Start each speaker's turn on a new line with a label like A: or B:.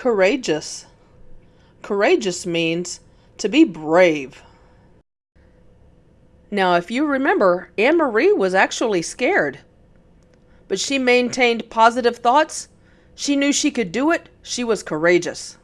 A: Courageous. Courageous means to be brave. Now, if you remember, Anne Marie was actually scared. But she maintained positive thoughts. She knew she could do it. She was courageous.